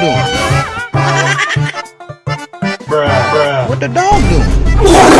doing? Bruh, bruh. What the dog doing?